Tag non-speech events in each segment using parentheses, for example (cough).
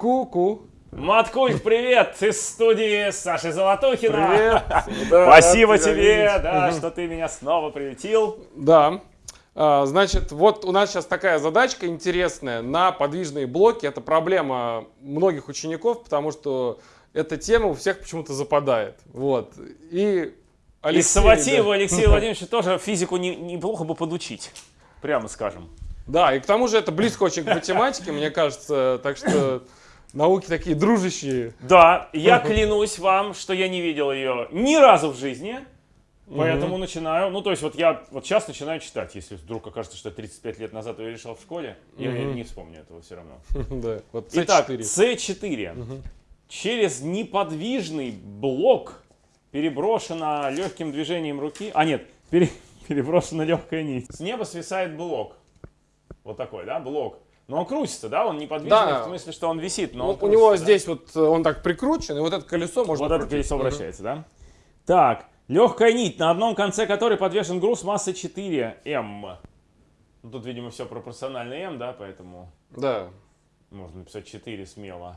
Ку-ку. Маткульт, привет! Из студии Саши Золотухина. Привет. (laughs) Спасибо рад тебя тебе, да, что ты меня снова приютил. Да. А, Значит, вот у нас сейчас такая задачка интересная на подвижные блоки. Это проблема многих учеников, потому что эта тема у всех почему-то западает. Вот. И И Алексей, Саватееву да. Алексею (laughs) Владимировичу тоже физику не- неплохо бы подучить. Прямо скажем. Да, и к тому же это близко очень к математике, мне кажется. Так что науки такие дружащие. Да, я клянусь вам, что я не видел ее ни разу в жизни. Поэтому начинаю, ну то есть вот я вот сейчас начинаю читать, если вдруг окажется, что я 35 лет назад ее решал в школе, я не вспомню этого все равно. (laughs) Да, вот Итак, C4. C4. Через неподвижный блок переброшена легким движением руки. А нет, пере- (laughs) переброшена легкая нить. С неба свисает блок. Вот такой, да, блок. Но он крутится, да? Он неподвижный, Да. в смысле, что он висит, но Ну, он у него крутится, да? здесь вот э, он так прикручен, и вот это колесо можно Вот это крутить. колесо Мгм. вращается, да? Так, легкая нить, на одном конце которой подвешен груз массой 4М. Ну, тут, видимо, все пропорционально М, да, поэтому Да. можно написать 4 смело.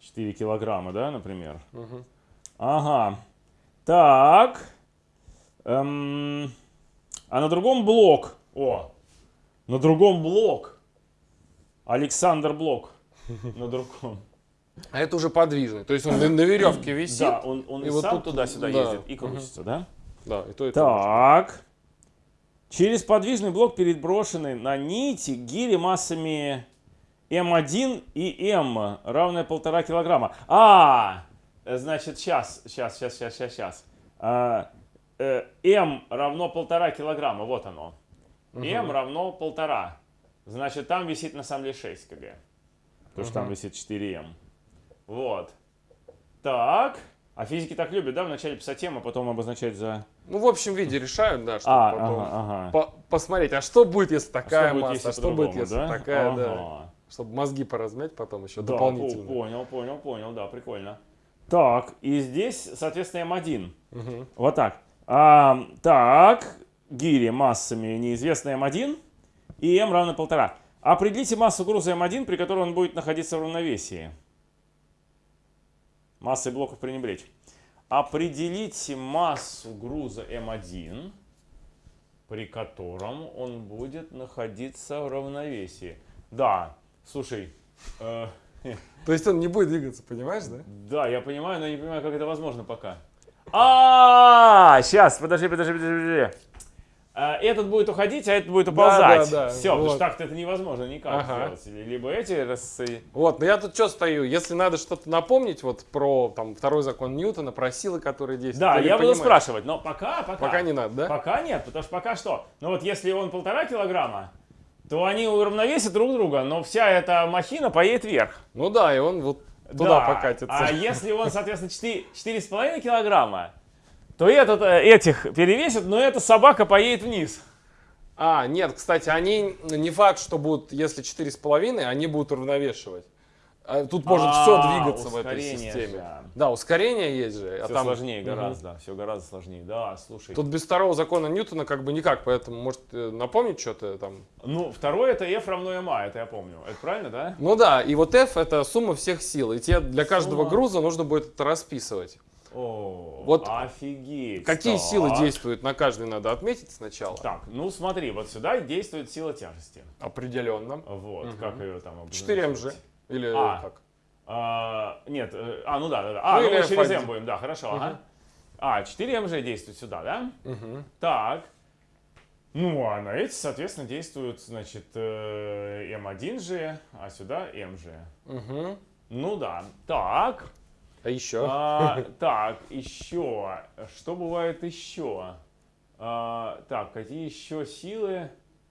4 килограмма, да, например? Ага. Так. Эм, а на другом блок. О, на другом блок. Александр Блок. На другом. А это уже подвижный. То есть он на, веревке висит. Да, он, он и и вот сам туда-сюда да. ездит и крутится, да? Да, и то, и то. Так. Через подвижный блок переброшены на нити гири массами М1 и М, равное полтора килограмма. А, значит, сейчас, сейчас, сейчас, сейчас, сейчас, сейчас. А, э, М равно полтора килограмма, вот оно. М равно полтора. Значит, там висит на самом деле 6 кг. Потому что там висит 4М. Вот. Так. А физики так любят, да, вначале писать М, а потом обозначать за... Ну, в общем виде решают, да, чтобы А, потом ага, ага. по- посмотреть, а что будет, если такая Что будет, масса, если а что будет, если да? такая, да. Ага. Чтобы мозги поразмять потом еще Да, дополнительно. по- понял, понял, понял, да, прикольно. Так, и здесь, соответственно, М1. Вот так. А, так, гири массами неизвестная М1 и М равно полтора. Определите массу груза М1, при которой он будет находиться в равновесии. Массой блоков пренебречь. Определите массу груза М1, при котором он будет находиться в равновесии. Да, слушай, э, (laughs) То есть он не будет двигаться, понимаешь, да? да, я понимаю, но я не понимаю, как это возможно пока. А, сейчас, подожди, подожди, подожди, подожди. А, Этот будет уходить, а этот будет уползать. да, да, Все, потому вот. что так-то это невозможно никак Ага. сделать. Либо эти раз... Вот, но я тут что стою, если надо что-то напомнить вот про там второй закон Ньютона, про силы, которые действуют. Да, я буду понимаешь? спрашивать, но пока, пока. Пока не надо, да? Пока нет, потому что пока что. Ну вот если он полтора килограмма, то они уравновесят друг друга, но вся эта махина поедет вверх. Ну да, и он вот туда Да. покатится. А если он, соответственно, 4, 4,5 килограмма, то этот, э, этих перевесит, но эта собака поедет вниз. А, нет, кстати, они не факт, что будут, если 4,5, они будут уравновешивать. А Тут может А, все двигаться в этой системе. же. Да, ускорение есть же. а Все там- сложнее гораздо, все гораздо сложнее. Да, слушай. Тут без второго закона Ньютона как бы никак, поэтому может э, напомнить что-то там. Ну, второе это F равно ma, это я помню. Это правильно, да? Ну да, и вот F это сумма всех сил, и тебе для каждого Сумма. груза нужно будет это расписывать. О, Вот офигеть. Какие Так. силы действуют на каждый надо отметить сначала. Так, ну смотри, вот сюда действует сила тяжести. Определенно. Вот, как ее там обозначить? 4 МЖ. Или А. как? А, нет, э, а, ну да, да, да. А, Ну ну, мы через F1. M будем, да, хорошо, ага. А, 4 МЖ действует сюда, да? Мгм. Так. Ну, а на эти, соответственно, действуют, значит, э, М1 же, а сюда МЖ. Мгм. Ну да. Так. А еще? А, так, еще. Что бывает еще? А, так, какие еще силы?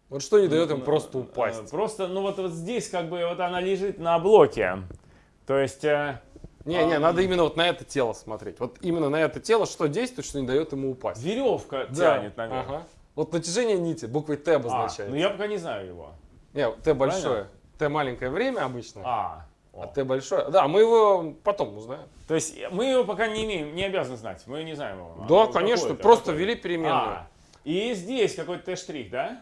Вот что не дает им просто э, упасть? Просто, ну вот, вот здесь как бы вот она лежит на блоке. То есть, э, Не, не, а, надо именно вот на это тело смотреть. Вот именно на это тело, что действует, что не дает ему упасть. веревка Да. тянет наверх. Ага. Вот натяжение нити буквой Т А, обозначает. ну я пока не знаю его. Не, Т большое. Т маленькое время обычно, А, а о. Т большое. Да, мы его потом узнаем. То есть мы его пока не имеем, не обязаны знать. Мы не знаем его. Да, Ну, конечно, просто какой-то. ввели переменную. А, и здесь какой-то Т-штрих, да?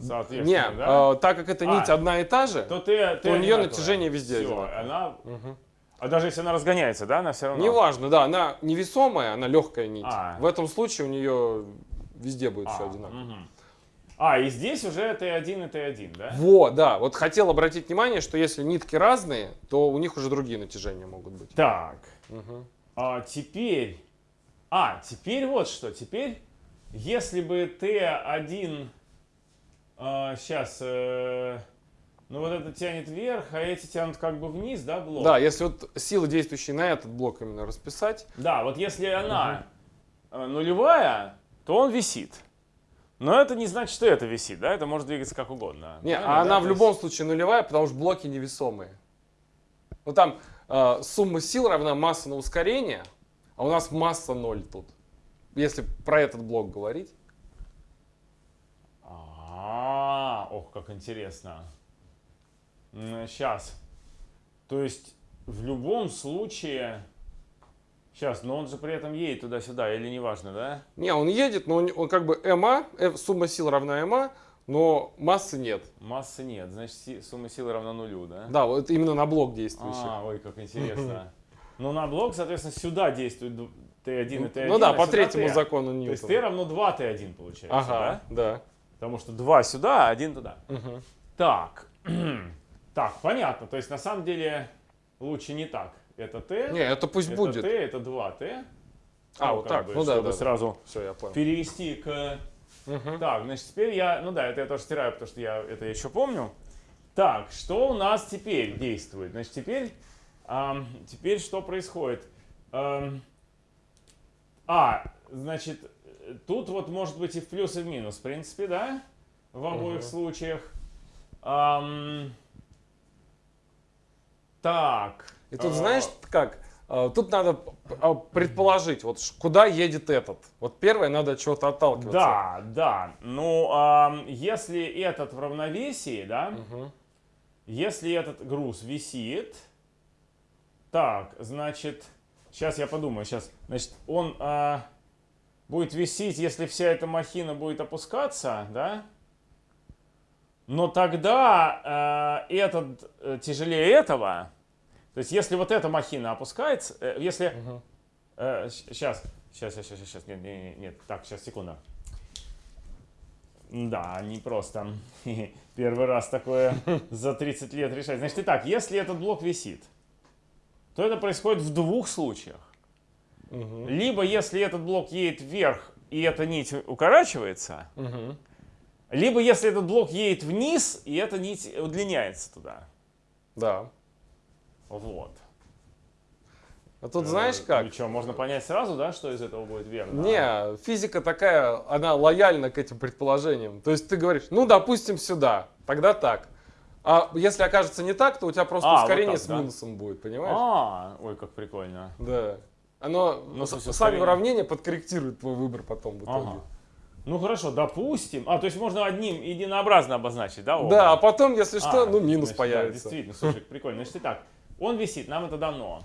соответственно, Не, да? э, так как эта нить А. одна и та же, то ты, ты у одинаковая. натяжение везде одинаковое. она... Мгм. А даже если она разгоняется, да, она все равно... неважно, да, она невесомая, она легкая нить. А. В этом случае у нее везде будет все А, одинаково. мгм. А, и здесь уже Т1 и Т1, да? Вот, да, вот хотел обратить внимание, что если нитки разные, то у них уже другие натяжения могут быть. Так, Мгм. а теперь... А, теперь вот что. Теперь, если бы Т1... сейчас... ну вот это тянет вверх, а эти тянут как бы вниз, да, блок? Да, если вот силы, действующие на этот блок именно расписать, Да, вот если она э, нулевая, то он висит. Но это не значит, что это висит, да? Это может двигаться как угодно. Не, Правильно, а она да? в любом случае нулевая, потому что блоки невесомые. Ну там э, сумма сил равна масса на ускорение, а у нас масса ноль тут. Если про этот блок говорить. А, ох, как интересно. Сейчас. То есть в любом случае... Сейчас, но он же при этом едет туда-сюда, или неважно, да? Не, он едет, но он, он как бы МА, э, сумма сил равна МА, но массы нет. Массы нет, значит си- сумма силы равна нулю, да? Да, вот именно на блок действующий. А, ой, как интересно. Ну, на блок, соответственно, сюда действует ду- Т1 и Т1. ну да, а по третьему Т. закону То есть Т Ньютона. равно 2 Т1 получается, да? Ага, да. Потому что 2 сюда, а 1 туда. Так, (clears throat) так, понятно. То есть на самом деле лучше не так. Это Т, Не, это пусть это будет. Т, это 2Т. А, вот так, ну да, да, да. сразу Все, я понял. перевести к... Мгм. Так, значит, теперь я... Ну да, это я тоже стираю, потому что я это еще помню. Так, что у нас теперь действует? Значит, теперь... ам, теперь что происходит? А, значит, тут вот может быть и в плюс, и в минус, в принципе, да? В обоих Мгм. случаях. Ам, так. И тут а, знаешь как? А, Тут надо а, предположить, вот куда едет этот. Вот первое, надо от чего-то отталкиваться. Да, да. Ну, ам, если этот в равновесии, да, Мгм. если этот груз висит, так, значит, сейчас я подумаю, сейчас, значит, он а, будет висеть, если вся эта махина будет опускаться, да, но тогда а, этот э, тяжелее этого, то есть если вот эта махина опускается, э, если Мгм. сейчас, сейчас, сейчас, сейчас, сейчас, нет, нет, нет, так, сейчас, секунду. Да, не просто. (laughs) Первый раз такое (laughs) за 30 лет решать. Значит, итак, если этот блок висит, то это происходит в двух случаях. Мгм. Либо если этот блок едет вверх, и эта нить укорачивается, Мгм. либо если этот блок едет вниз, и эта нить удлиняется туда. Да. Вот. А тут знаешь как? Ну что, можно понять сразу, да, что из этого будет верно? Не, физика такая, она лояльна к этим предположениям. То есть ты говоришь, ну, допустим, сюда, тогда так. А если окажется не так, то у тебя просто А, вот ускорение так, с да? минусом будет, понимаешь? А, ой, как прикольно. Да. Оно Ну, сами ускорение. уравнения подкорректируют твой выбор потом в итоге. Ага. Ну хорошо, допустим. А, то есть можно одним единообразно обозначить, да? оба? Да, а потом, если что, А, ну, минус значит, да, появится. действительно, слушай, прикольно. Значит, итак, он висит, нам это дано.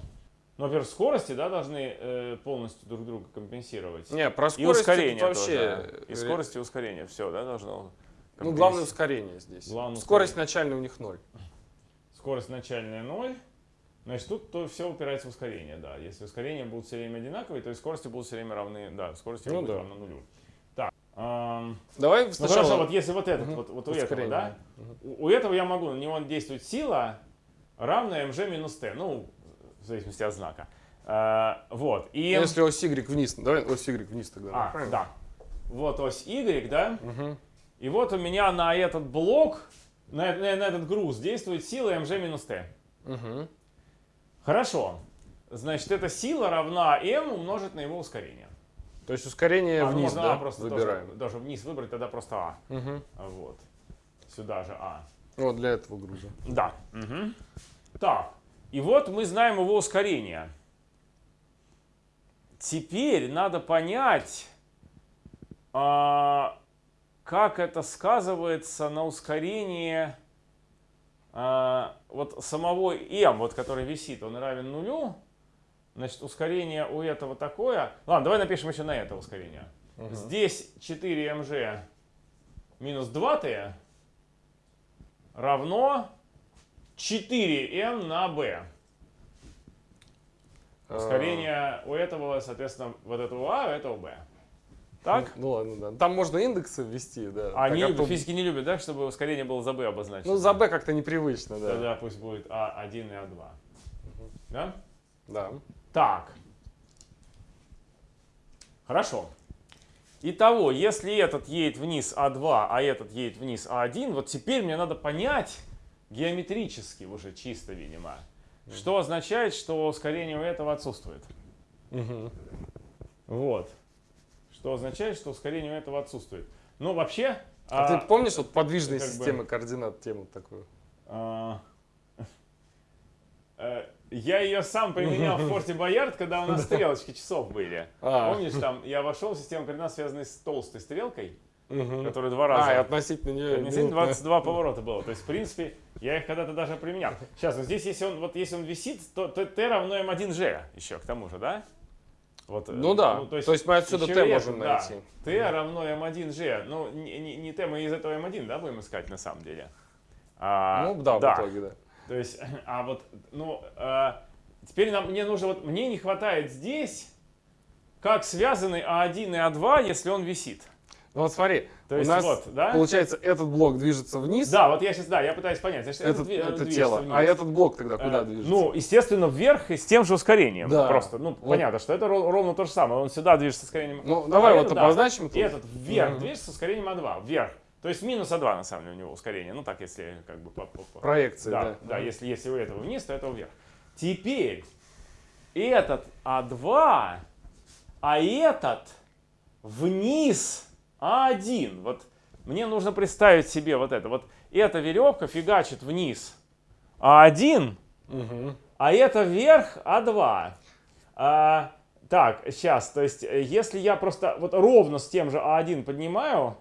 Но, во-первых, скорости, да, должны э, полностью друг друга компенсировать. Не, про и скорость тут ускорение вообще... тоже. И скорость, и ускорение. Все, да, должно... Ну, главное ускорение здесь. Главное Скорость начальная у них ноль. Скорость начальная 0. Значит, тут то все упирается в ускорение, да. Если ускорения будут все время одинаковые, то и скорости будут все время равны, да, скорости Ну будут да. равны нулю. Так, ам, Давай ну сначала... хорошо, вот если вот этот, Мгм. вот, вот у этого, Ускорение. да, у, у этого я могу, на него действует сила, равная mg минус t, ну, в зависимости от знака. А, вот, и... Если ось Y вниз, давай ось Y вниз тогда. А, правильно? да. Вот ось y, да, Мгм. и вот у меня на этот блок, на, на- на этот груз действует сила mg минус t. Мгм. Хорошо. Значит, эта сила равна m умножить на его ускорение. То есть ускорение А, ну, вниз, можно да, А просто выбираем. Тоже, даже вниз выбрать, тогда просто А. А, Вот. Сюда же А. Вот для этого груза. Да. Мгм. Так. И вот мы знаем его ускорение. Теперь надо понять, а, как это сказывается на ускорении а, вот самого m, вот который висит, он равен нулю. Значит, ускорение у этого такое. Ладно, давай напишем еще на это ускорение. Здесь 4mg минус 2t, равно 4n на b. Ускорение у этого, соответственно, вот этого а, у этого b. Так? (laughs) Ну ладно, да. Там можно индексы ввести, да. Они а то- физики не любят, да, чтобы ускорение было за b обозначено. Ну, за B как-то непривычно, да. Тогда пусть будет а1 и а2. Да? Да. Так. Хорошо. Итого, если этот едет вниз А2, а этот едет вниз А1, вот теперь мне надо понять геометрически уже чисто, видимо, что означает, что ускорение у этого отсутствует. Мгм. Вот. Что означает, что ускорение у этого отсутствует. Ну, вообще... А, а, ты помнишь вот подвижные как бы- системы координат, тему такую? а, (laughs) э, я ее сам применял в (laughs) форте Боярд, когда у нас стрелочки часов были. А. Помнишь, там я вошел в систему координат, связанную с толстой стрелкой, которая два А, и раза. относительно нее... Относительно минутная. 22 поворота было. То есть, в принципе, я их когда-то даже применял. Сейчас, ну здесь, если он, вот, если он висит, то, то t равно m1g еще, к тому же, да? Вот, э, Ну да, то есть мы отсюда еще t и можем найти. Да. t равно m1g. Ну, не, не, не t, мы из этого m1, да, будем искать на самом деле? А, Ну да, в итоге, да. То есть, (laughs) а вот, ну, э, теперь нам, мне нужно, вот, мне не хватает здесь, как связаны А1 и А2, если он висит. Ну вот смотри, То у есть нас, вот, да? получается, этот блок движется вниз, Да, вот я сейчас, да, я пытаюсь понять. Значит, это, дви- это движется тело, вниз. а этот блок тогда куда Э, движется? Ну, естественно, вверх и с тем же ускорением. Да. Просто, ну, Вот. понятно, что это ро- ровно то же самое. Он сюда движется с ускорением. Ну, давай а вот этот, да, обозначим И тут. этот вверх Мгм. движется с ускорением А2, вверх. То есть минус А2, на самом деле, у него ускорение. Ну, так, если как бы по- по- по- Проекции, Да, да. да, если, если у этого вниз, то этого вверх. Теперь этот А2, а этот вниз А1. Вот мне нужно представить себе вот это. Вот эта веревка фигачит вниз А1, Мгм. а это вверх А2. А, так, сейчас, то есть, э, если я просто вот ровно с тем же А1 поднимаю,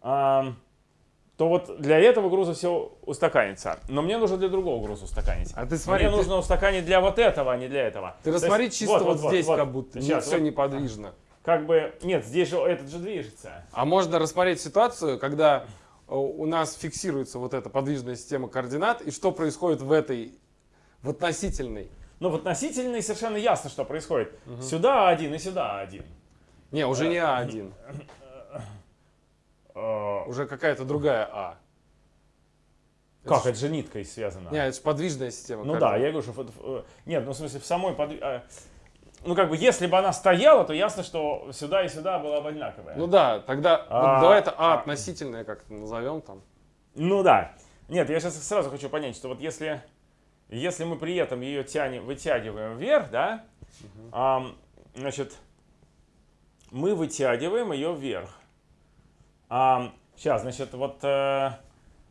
то вот для этого груза все устаканится. Но мне нужно для другого груза устаканить. А ты смотри, мне ты- нужно устаканить для вот этого, а не для этого. Ты То есть, рассмотри чисто вот, здесь, вот. как будто Сейчас, все вот, неподвижно. Как бы, нет, здесь же этот же движется. А можно рассмотреть ситуацию, когда э, у нас фиксируется вот эта подвижная система координат, и что происходит в этой, в относительной. Но в относительной совершенно ясно, что происходит. Сюда один и сюда один. Не, уже не А1, (laughs) Э, уже какая-то другая А. Как? Это Это же ниткой связано. Не, это же подвижная система Ну да, я говорю, что... э, Нет, ну в смысле, в самой... подви- э, Ну как бы, если бы она стояла, то ясно, что сюда и сюда была бы одинаковая. Ну да, тогда вот А, давай это А а. относительное как-то назовем там. Ну да. Нет, я сейчас сразу хочу понять, что вот если, если мы при этом ее тянем, вытягиваем вверх, да, ам, значит, мы вытягиваем ее вверх. Сейчас, значит, вот э,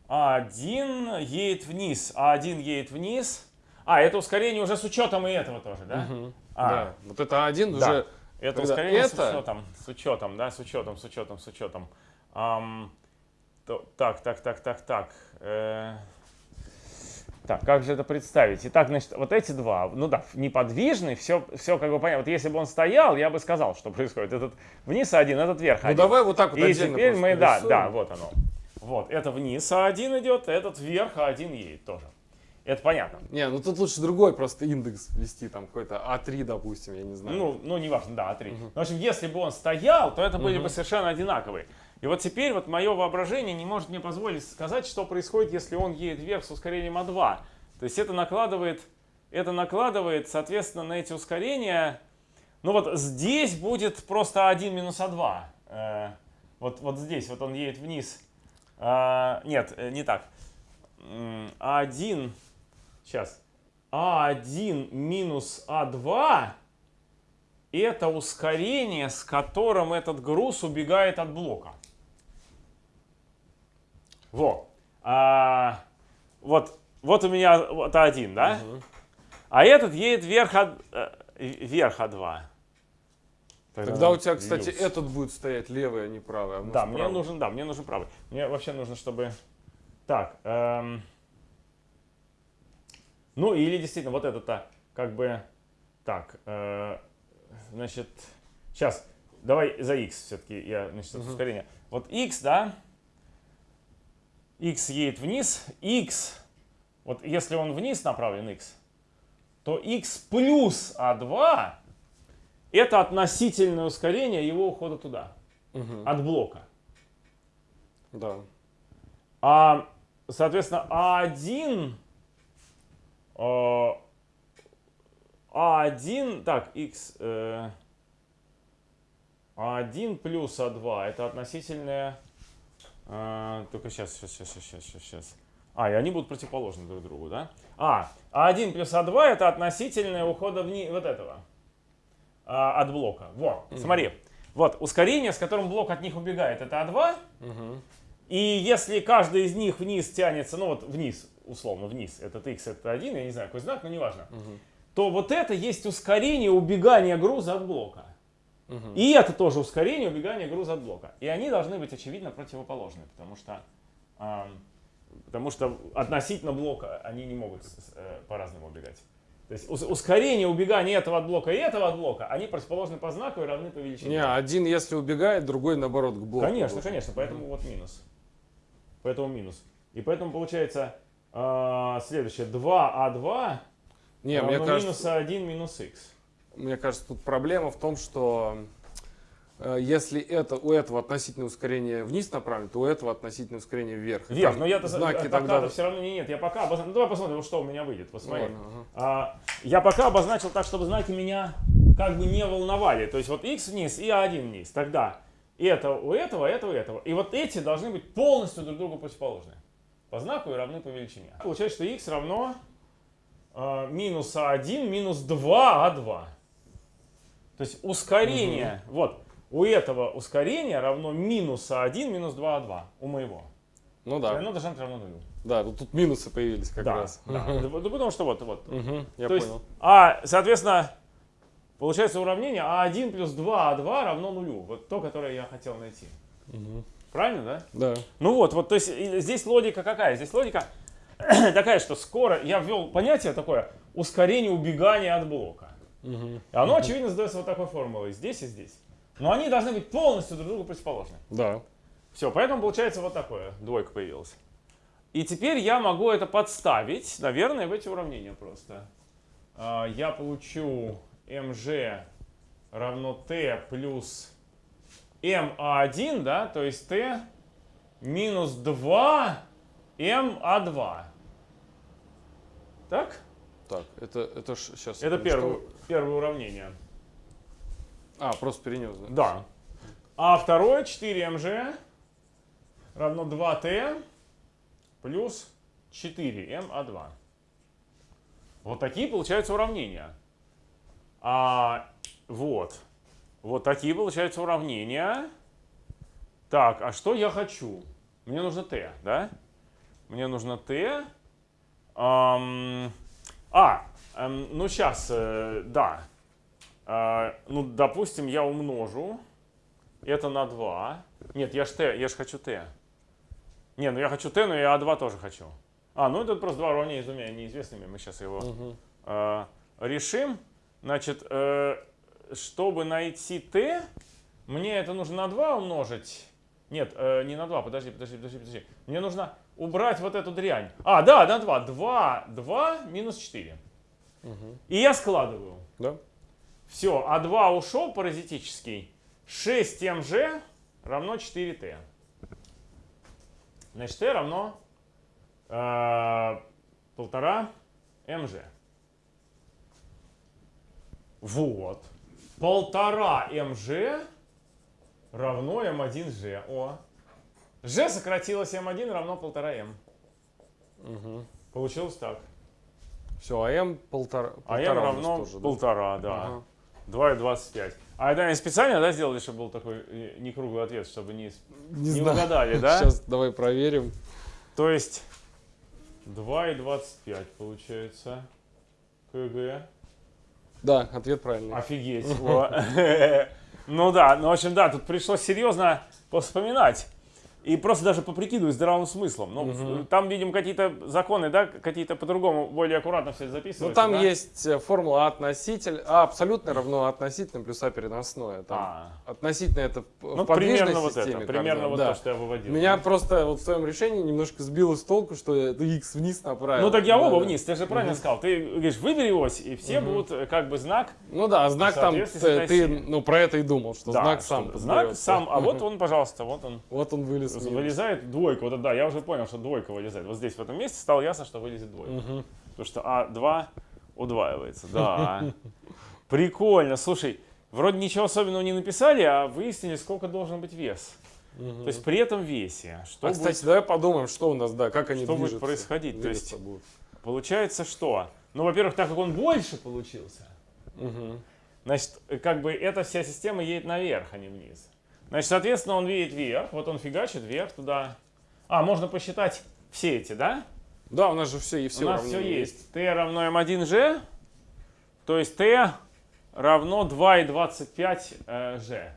А1 едет вниз, А1 едет вниз. А, это ускорение уже с учетом и этого тоже, да? Мгм. А, Да. Вот это А1 Да. уже... Это ускорение с это- учетом, с учетом, да, с учетом, с учетом, с учетом. Ам, то- так, так, так, так, так. э, так, как же это представить? Итак, значит, вот эти два, ну да, неподвижный, все, все как бы понятно. Вот если бы он стоял, я бы сказал, что происходит. Этот вниз один, этот вверх Ну один. давай вот так вот И теперь мы, да, да, вот оно. Вот, это вниз А1 идет, этот вверх А1 едет тоже. Это понятно. Не, ну тут лучше другой просто индекс ввести, там какой-то А3, допустим, я не знаю. Ну, ну неважно, да, А3. В общем, если бы он стоял, то это были бы совершенно одинаковые. И вот теперь вот мое воображение не может мне позволить сказать, что происходит, если он едет вверх с ускорением А2. То есть это накладывает, это накладывает, соответственно, на эти ускорения. Ну вот здесь будет просто А1 минус А2. Э, вот, вот здесь вот он едет вниз. А, нет, э, не так. М, А1, сейчас. А1 минус А2 это ускорение, с которым этот груз убегает от блока. Во. А, вот, вот у меня вот А1, да? А этот едет вверх, э, вверх А2. Тогда у тебя, кстати, Люкс. этот будет стоять левый, а не правый. а Да, мне правый. нужен, да, мне нужен правый. Мне вообще нужно, чтобы... Так, эм, ну или действительно вот это-то как бы... Так, э, значит, сейчас, давай за x все-таки я, значит, это ускорение. Вот x, да, x едет вниз, x, вот если он вниз направлен x, то x плюс а2 это относительное ускорение его ухода туда, Мгм. от блока. Да. А, соответственно, А1, э, А1, так, x, э, А1 плюс А2, это относительное, э, только сейчас, сейчас, сейчас, сейчас, сейчас, сейчас. А, и они будут противоположны друг другу, да? А, А1 плюс А2 это относительное ухода вниз, вот этого, а, от блока. Вот, смотри. Вот, ускорение, с которым блок от них убегает, это А2. Мгм. И если каждый из них вниз тянется, ну вот вниз, условно, вниз, этот x, это один, я не знаю, какой знак, но неважно, Мгм. то вот это есть ускорение убегания груза от блока. Мгм. И это тоже ускорение убегания груза от блока. И они должны быть, очевидно, противоположны, потому что, ам, потому что относительно блока они не могут э, по-разному убегать. То есть ус- ускорение убегания этого от блока и этого от блока, они противоположны по знаку и равны по величине. Не, один если убегает, другой наоборот к блоку. Конечно, должен. конечно, поэтому вот минус. Поэтому минус. И поэтому получается а, следующее. 2а2 Не, равно мне кажется, минус 1 минус x. мне кажется, тут проблема в том, что э, если это, у этого относительное ускорение вниз направлено, то у этого относительное ускорение вверх. Вверх, Там но я-то за- знаки пока тогда... все равно не нет. Я пока обозначил. Ну, давай посмотрим, что у меня выйдет. Посмотри. Ладно, ага. А, я пока обозначил так, чтобы знаки меня как бы не волновали. То есть вот x вниз и a1 вниз. Тогда это у этого, это у этого. И вот эти должны быть полностью друг другу противоположны. По знаку и равны по величине. Получается, что x равно а, минус a1 минус 2a2. То есть ускорение, вот, у этого ускорения равно минус a1 минус 2a2 у моего. Ну да, оно должно быть равно нулю. да, тут минусы появились как да, раз. да. Ну, потому что вот, вот, Мгм, я то есть, понял. а, соответственно, получается уравнение А1 плюс 2А2 равно нулю. Вот то, которое я хотел найти. Мгм. Правильно, да? Да. Ну вот, вот, то есть здесь логика какая? Здесь логика (clears throat) такая, что скоро я ввел понятие такое ускорение убегания от блока. И оно, очевидно, задается вот такой формулой, здесь и здесь. Но они должны быть полностью друг другу противоположны. Да. Все, поэтому получается вот такое, двойка появилась. И теперь я могу это подставить, наверное, в эти уравнения просто. А, Я получу mg равно t плюс ma1, да, то есть t минус 2 ma2. Так? Так, это, это сейчас. Это первое, первое уравнение. А, просто перенес, да? Да. А второе 4mg равно 2t плюс 4ma2. Вот такие получаются уравнения. А, вот. Вот такие получаются уравнения. Так, а что я хочу? Мне нужно t, да? Мне нужно t. Ам, а, эм, ну сейчас, да. А, ну, допустим, я умножу это на 2. Нет, я ж t, я ж хочу t. Не, ну я хочу t, но я а2 тоже хочу. А, ну это просто два уравнения с двумя неизвестными. Мы сейчас его Мгм. э, решим. Значит, э, чтобы найти t, мне это нужно на 2 умножить. Нет, э, не на 2, подожди, подожди, подожди, подожди. Мне нужно убрать вот эту дрянь. А, да, на 2. 2, 2 минус 4. Мгм. И я складываю. Да? Все, А2 ушел паразитический. 6mg равно 4t. Значит, t равно э, полтора mg. Вот. Полтора mg равно m1g. О. g сократилось m1 равно полтора m. Угу. Получилось так. Все, а m полтора. А m равно тоже, да? полтора, да. Ага. 2,25. А это они специально, да, сделали, чтобы был такой э, не круглый ответ, чтобы не, Не, не знаю. угадали, (laughs) да? Сейчас давай проверим. То есть 2,25 получается. КГ. Да, ответ правильный. Офигеть. (laughs) (laughs) Ну да, ну в общем, да, тут пришлось серьезно поспоминать. И просто даже поприкидываю здравым смыслом. Ну, Мгм. там, видим, какие-то законы, да, какие-то по-другому, более аккуратно все это Ну записывается. там да? есть э, формула относитель, А абсолютно равно относительно плюс А переносное. Там А. Относительно это Ну, в подвижной примерно вот системе это, примерно вот да. то, что я выводил. Меня просто вот в своем решении немножко сбило с толку, что x вниз направил. Ну так я Да, оба да. вниз, ты же правильно сказал. Ты говоришь, выбери ось, и все будут э, как бы знак. Ну да, знак там, ты, ты, ну про это и думал, что Да, знак сам знак сам, а вот (laughs) он, пожалуйста, вот он. Вот он вылез. Вылезает двойка, вот это да, я уже понял, что двойка вылезает. Вот здесь, в этом месте, стало ясно, что вылезет двойка. Мгм. Потому что А2 удваивается, да. (laughs) Прикольно, слушай, вроде ничего особенного не написали, а выяснили, сколько должен быть вес. Мгм. То есть при этом весе, что а, будет, кстати, давай подумаем, что у нас, да, как они что будет движутся. происходить. То есть будут. получается что? Ну, во-первых, так как он больше получился, Мгм. Значит, э, как бы эта вся система едет наверх, а не вниз. Значит, соответственно, он видит вверх, вот он фигачит вверх туда. А, можно посчитать все эти, да? Да, у нас же все и все У нас все есть. t равно m1g, то есть t равно 2,25 э, g.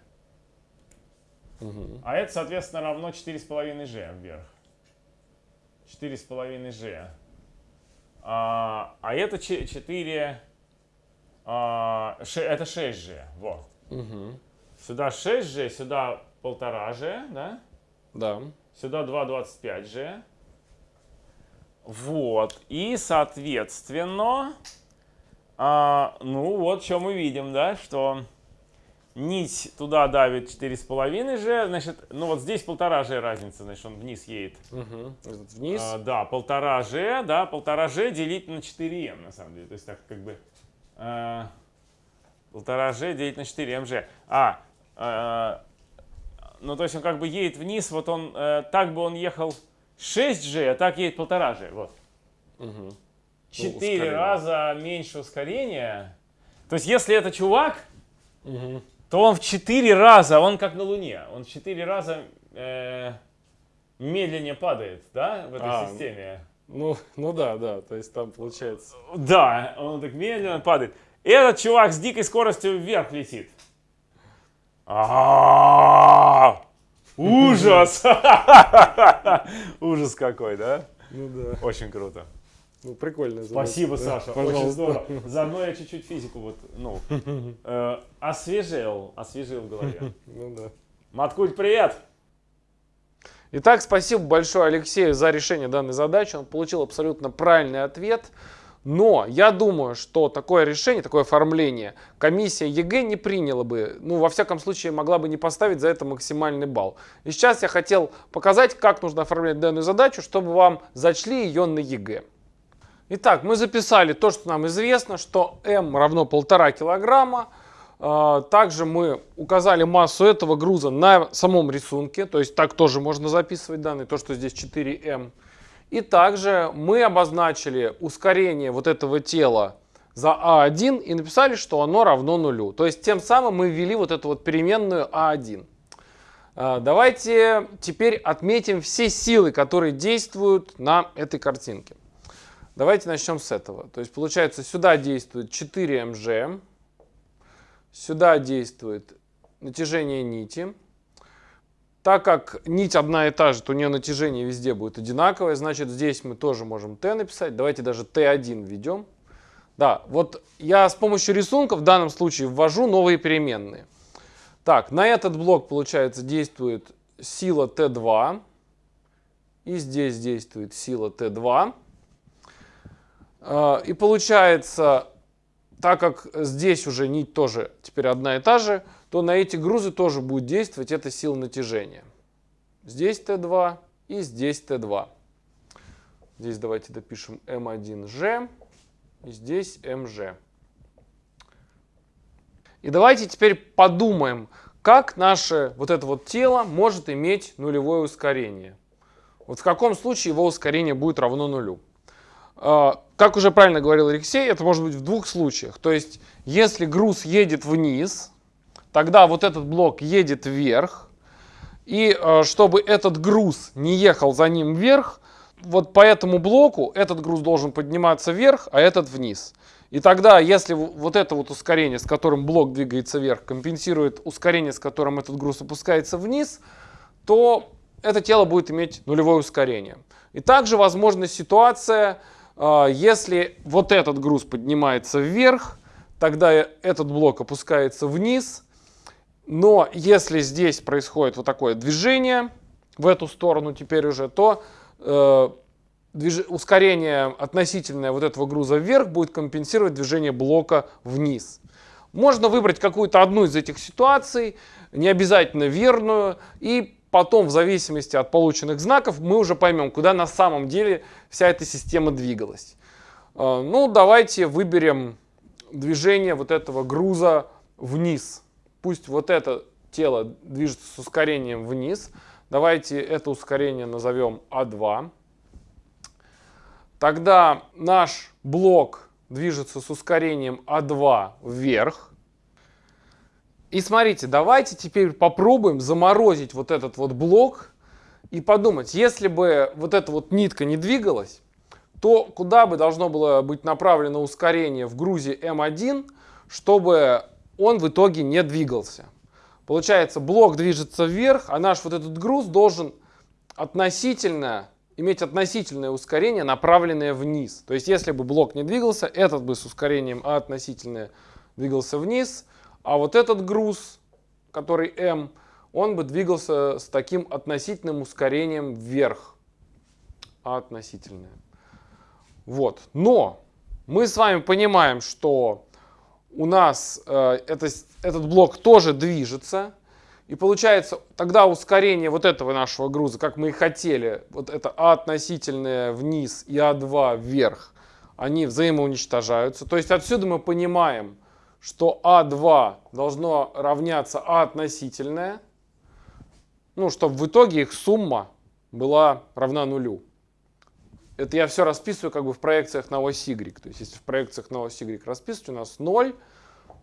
Мгм. А это, соответственно, равно 4,5g вверх. 4,5g. А, а это 4... а, ше- это 6g. Во. Мгм. Сюда 6g, сюда 1,5g, да? Да. Сюда 2,25g. Вот. И, соответственно, а, ну вот, что мы видим, да, что нить туда давит 4,5g, значит, ну вот здесь 1,5g разница, значит, он вниз едет. Этот Вниз. А, да, 1,5g, да, 1,5g делить на 4m, на самом деле. То есть так как бы а, 1,5g делить на 4mg. А, а, ну то есть он как бы едет вниз, вот он, э, так бы он ехал 6g, а так едет 1,5g, вот. Мгм. 4 ускорение. раза меньше ускорения. То есть если это чувак, Мгм. то он в 4 раза, он как на Луне, он в 4 раза э, медленнее падает, да, в этой А, системе. Ну, ну да, да, то есть там получается. Да, он так медленно падает. Этот чувак с дикой скоростью вверх летит. А, Ужас! (laughs) Ужас какой, да? Ну да. Очень круто. Ну прикольно. Спасибо, Да, Саша. Очень Пожалуйста. здорово. (laughs) Заодно я чуть-чуть физику вот, ну, э, освежил, освежил в голове. (laughs) Ну да. Маткульт-привет! Итак, спасибо большое Алексею за решение данной задачи. Он получил абсолютно правильный ответ. Но я думаю, что такое решение, такое оформление комиссия ЕГЭ не приняла бы, ну, во всяком случае, могла бы не поставить за это максимальный балл. И сейчас я хотел показать, как нужно оформлять данную задачу, чтобы вам зачли ее на ЕГЭ. Итак, мы записали то, что нам известно, что М равно полтора килограмма. А, Также мы указали массу этого груза на самом рисунке, то есть так тоже можно записывать данные, то, что здесь 4М. И также мы обозначили ускорение вот этого тела за А1 и написали, что оно равно нулю. То есть тем самым мы ввели вот эту вот переменную А1. А, Давайте теперь отметим все силы, которые действуют на этой картинке. Давайте начнем с этого. То есть получается сюда действует 4 МЖ, сюда действует натяжение нити. Так как нить одна и та же, то у нее натяжение везде будет одинаковое, значит здесь мы тоже можем Т написать. Давайте даже Т1 введем. Да, вот я с помощью рисунка в данном случае ввожу новые переменные. Так, на этот блок, получается, действует сила Т2. И здесь действует сила Т2. А, И получается, так как здесь уже нить тоже теперь одна и та же, то на эти грузы тоже будет действовать эта сила натяжения. Здесь Т2 и здесь Т2. Здесь давайте допишем М1Ж и здесь МЖ. И давайте теперь подумаем, как наше вот это вот тело может иметь нулевое ускорение. Вот в каком случае его ускорение будет равно нулю. А, Как уже правильно говорил Алексей, это может быть в двух случаях. То есть, если груз едет вниз, тогда вот этот блок едет вверх. И э, чтобы этот груз не ехал за ним вверх, вот по этому блоку этот груз должен подниматься вверх, а этот вниз. И тогда, если вот это вот ускорение, с которым блок двигается вверх, компенсирует ускорение, с которым этот груз опускается вниз, то это тело будет иметь нулевое ускорение. И также возможна ситуация, э, если вот этот груз поднимается вверх, тогда этот блок опускается вниз. Но если здесь происходит вот такое движение в эту сторону теперь уже, то э, движ... ускорение относительное вот этого груза вверх будет компенсировать движение блока вниз. Можно выбрать какую-то одну из этих ситуаций, не обязательно верную, и потом в зависимости от полученных знаков мы уже поймем, куда на самом деле вся эта система двигалась. Э, ну, давайте выберем движение вот этого груза вниз. Пусть вот это тело движется с ускорением вниз. Давайте это ускорение назовем А2. Тогда наш блок движется с ускорением А2 вверх. И смотрите, давайте теперь попробуем заморозить вот этот вот блок и подумать, если бы вот эта вот нитка не двигалась, то куда бы должно было быть направлено ускорение в грузе М1, чтобы он в итоге не двигался. Получается, блок движется вверх, а наш вот этот груз должен относительно иметь относительное ускорение, направленное вниз. То есть, если бы блок не двигался, этот бы с ускорением А относительное двигался вниз, а вот этот груз, который М, он бы двигался с таким относительным ускорением вверх. А относительное. Вот. Но мы с вами понимаем, что у нас э, это, этот блок тоже движется. И получается, тогда ускорение вот этого нашего груза, как мы и хотели, вот это А относительное вниз и А2 вверх, они взаимоуничтожаются. То есть отсюда мы понимаем, что А2 должно равняться А относительное, ну, чтобы в итоге их сумма была равна нулю. Это я все расписываю как бы в проекциях на ось Y. То есть если в проекциях на ось Y расписывать, у нас 0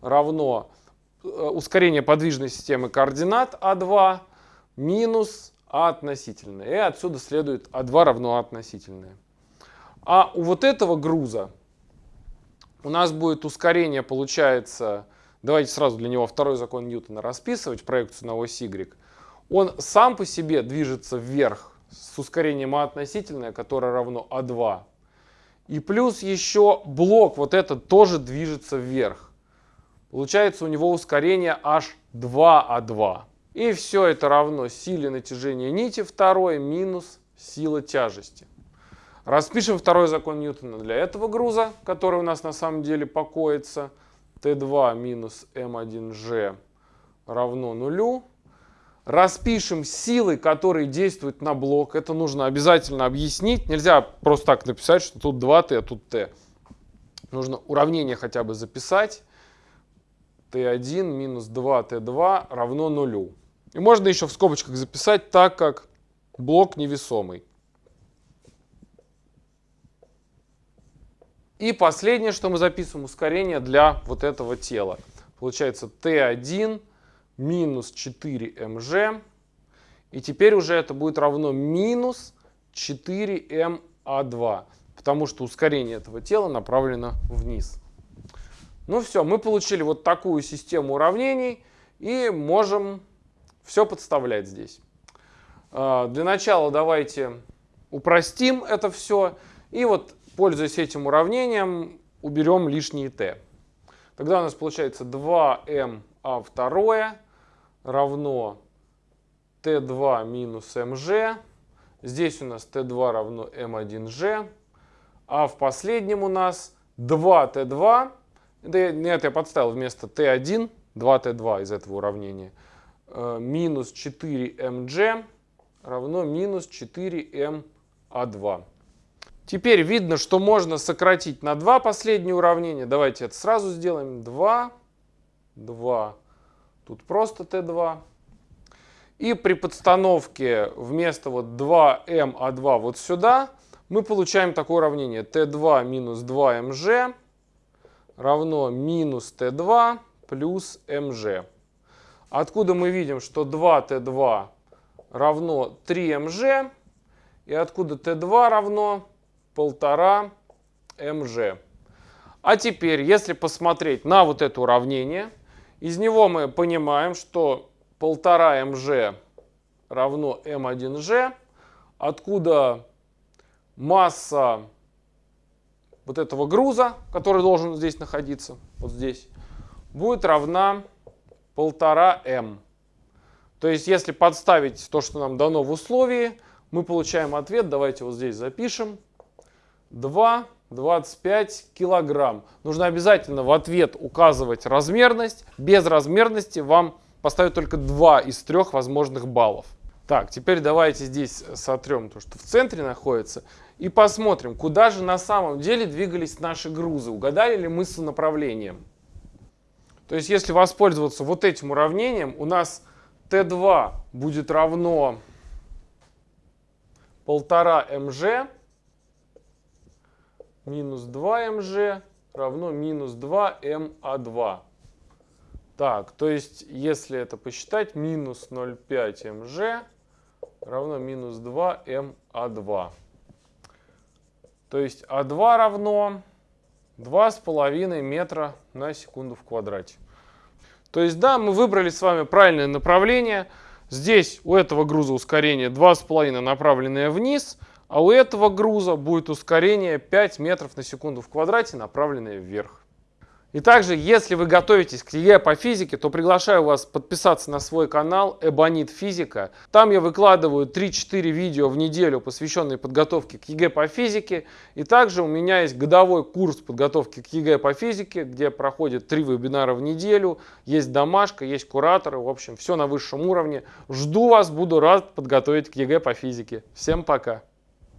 равно Э, ускорение подвижной системы координат А2 минус А относительное. И отсюда следует А2 равно А относительное. А у вот этого груза у нас будет ускорение, получается, давайте сразу для него второй закон Ньютона расписывать, проекцию на ось Y. Он сам по себе движется вверх с ускорением А относительное, которое равно А2. И плюс еще блок вот этот тоже движется вверх. Получается у него ускорение аж 2А2. И все это равно силе натяжения нити второй минус сила тяжести. Распишем второй закон Ньютона для этого груза, который у нас на самом деле покоится. Т2 минус М1G равно нулю. Распишем силы, которые действуют на блок. Это нужно обязательно объяснить. Нельзя просто так написать, что тут 2Т, а тут Т. Нужно уравнение хотя бы записать t1 минус 2t2 равно нулю. И можно еще в скобочках записать так, как блок невесомый. И последнее, что мы записываем, ускорение для вот этого тела. Получается t1 минус 4mg. И теперь уже это будет равно минус 4ma2, потому что ускорение этого тела направлено вниз. Ну все, мы получили вот такую систему уравнений и можем все подставлять здесь. А, для начала давайте упростим это все и вот, пользуясь этим уравнением, уберем лишние t. Тогда у нас получается 2m а2 равно t2 минус mg. Здесь у нас t2 равно m1g. А в последнем у нас 2t2 это, нет, я подставил вместо t1, 2t2 из этого уравнения, э, минус 4mg равно минус 4ma2. Теперь видно, что можно сократить на 2 последние уравнения. Давайте это сразу сделаем. 2, 2, тут просто t2. И при подстановке вместо вот 2ma2 вот сюда мы получаем такое уравнение. t2 минус 2mg равно минус Т2 плюс МЖ. Откуда мы видим, что 2Т2 равно 3МЖ, и откуда Т2 равно 1,5 МЖ. А теперь, если посмотреть на вот это уравнение, из него мы понимаем, что 1,5 МЖ равно m1g, откуда масса вот этого груза, который должен здесь находиться, вот здесь, будет равна 1,5m. То есть, если подставить то, что нам дано в условии, мы получаем ответ, давайте вот здесь запишем, 2,25 килограмм. Нужно обязательно в ответ указывать размерность. Без размерности вам поставят только 2 из 3 возможных баллов. Так, теперь давайте здесь сотрем то, что в центре находится, и посмотрим, куда же на самом деле двигались наши грузы. Угадали ли мы с направлением? То есть, если воспользоваться вот этим уравнением, у нас Т2 будет равно 1,5 мж минус 2 мж равно минус 2 ма2. Так, то есть, если это посчитать, минус 0,5 мж равно минус 2 ма2. То есть А2 равно 2,5 метра на секунду в квадрате. То есть да, мы выбрали с вами правильное направление. Здесь у этого груза ускорение 2,5 направленное вниз, а у этого груза будет ускорение 5 метров на секунду в квадрате, направленное вверх. И также, если вы готовитесь к ЕГЭ по физике, то приглашаю вас подписаться на свой канал Эбонит Физика. Там я выкладываю 3-4 видео в неделю, посвященные подготовке к ЕГЭ по физике. И также у меня есть годовой курс подготовки к ЕГЭ по физике, где проходит 3 вебинара в неделю. Есть домашка, есть кураторы, в общем, все на высшем уровне. Жду вас, буду рад подготовить к ЕГЭ по физике. Всем пока!